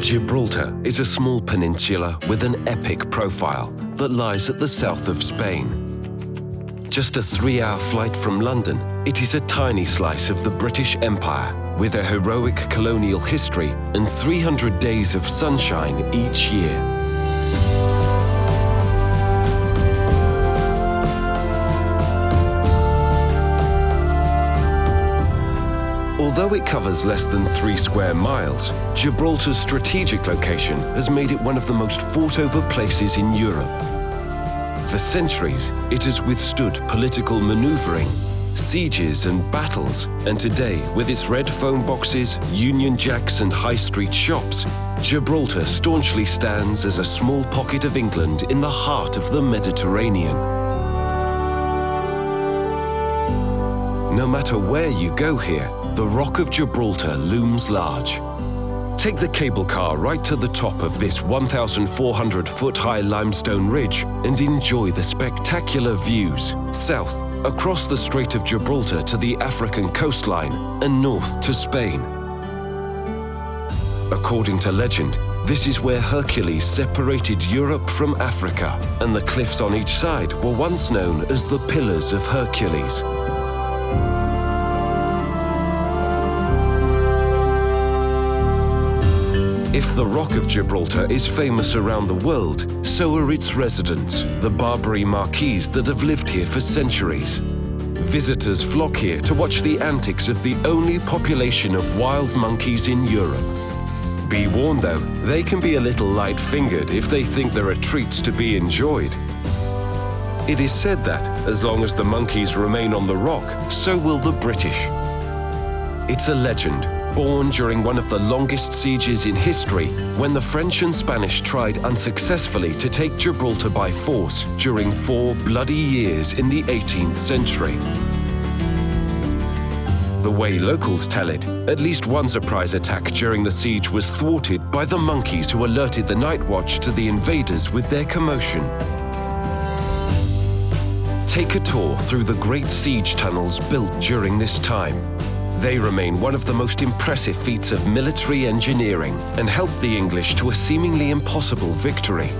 Gibraltar is a small peninsula with an epic profile that lies at the south of Spain. Just a three-hour flight from London, it is a tiny slice of the British Empire with a heroic colonial history and 300 days of sunshine each year. Covers less than three square miles, Gibraltar's strategic location has made it one of the most fought-over places in Europe. For centuries, it has withstood political maneuvering, sieges and battles, and today, with its red phone boxes, Union Jacks and high street shops, Gibraltar staunchly stands as a small pocket of England in the heart of the Mediterranean. No matter where you go here, the Rock of Gibraltar looms large. Take the cable car right to the top of this 1,400 foot high limestone ridge and enjoy the spectacular views south across the Strait of Gibraltar to the African coastline and north to Spain. According to legend, this is where Hercules separated Europe from Africa, and the cliffs on each side were once known as the Pillars of Hercules. If the Rock of Gibraltar is famous around the world, so are its residents, the Barbary macaques that have lived here for centuries. Visitors flock here to watch the antics of the only population of wild monkeys in Europe. Be warned though, they can be a little light-fingered if they think there are treats to be enjoyed. It is said that, as long as the monkeys remain on the rock, so will the British. It's a legend, born during one of the longest sieges in history when the French and Spanish tried unsuccessfully to take Gibraltar by force during four bloody years in the 18th century. The way locals tell it, at least one surprise attack during the siege was thwarted by the monkeys who alerted the night watch to the invaders with their commotion. Take a tour through the great siege tunnels built during this time they remain one of the most impressive feats of military engineering and helped the English to a seemingly impossible victory.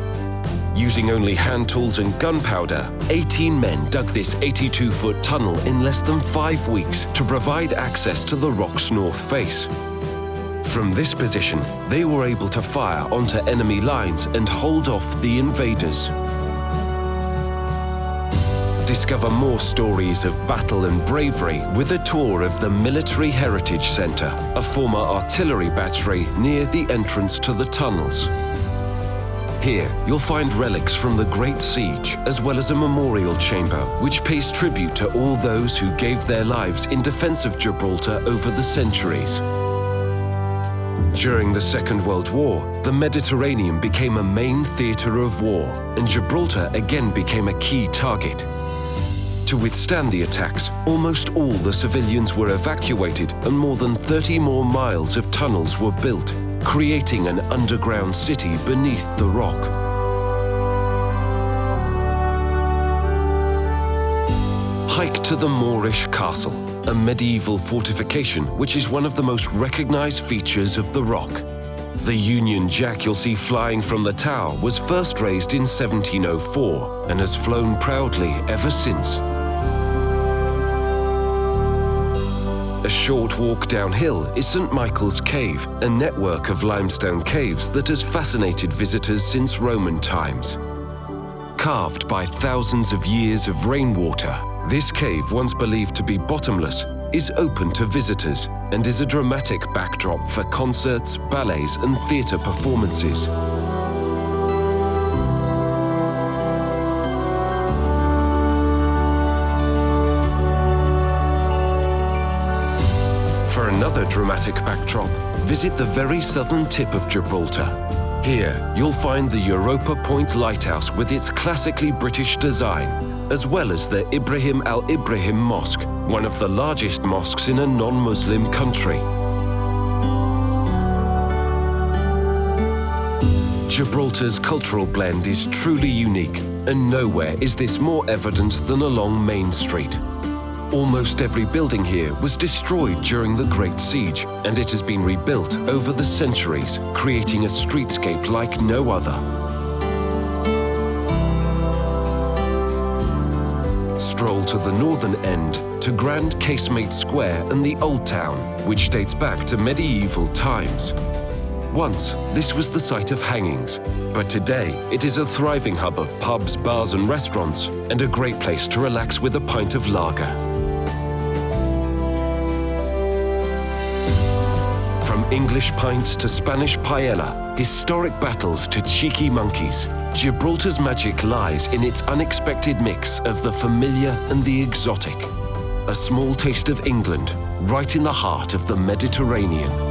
Using only hand tools and gunpowder, 18 men dug this 82-foot tunnel in less than five weeks to provide access to the rock's north face. From this position, they were able to fire onto enemy lines and hold off the invaders discover more stories of battle and bravery with a tour of the Military Heritage Centre, a former artillery battery near the entrance to the tunnels. Here, you'll find relics from the Great Siege, as well as a memorial chamber which pays tribute to all those who gave their lives in defence of Gibraltar over the centuries. During the Second World War, the Mediterranean became a main theatre of war, and Gibraltar again became a key target. To withstand the attacks, almost all the civilians were evacuated and more than 30 more miles of tunnels were built, creating an underground city beneath the rock. Hike to the Moorish Castle, a medieval fortification which is one of the most recognized features of the rock. The Union Jack you'll see flying from the tower was first raised in 1704 and has flown proudly ever since. A short walk downhill is St Michael's Cave, a network of limestone caves that has fascinated visitors since Roman times. Carved by thousands of years of rainwater, this cave, once believed to be bottomless, is open to visitors and is a dramatic backdrop for concerts, ballets and theatre performances. Another dramatic backdrop, visit the very southern tip of Gibraltar. Here, you'll find the Europa Point Lighthouse with its classically British design, as well as the Ibrahim al-Ibrahim Mosque, one of the largest mosques in a non-Muslim country. Gibraltar's cultural blend is truly unique, and nowhere is this more evident than along Main Street. Almost every building here was destroyed during the Great Siege, and it has been rebuilt over the centuries, creating a streetscape like no other. Stroll to the northern end to Grand Casemate Square and the Old Town, which dates back to medieval times. Once, this was the site of hangings, but today it is a thriving hub of pubs, bars and restaurants, and a great place to relax with a pint of lager. From English pints to Spanish paella, historic battles to cheeky monkeys, Gibraltar's magic lies in its unexpected mix of the familiar and the exotic. A small taste of England, right in the heart of the Mediterranean.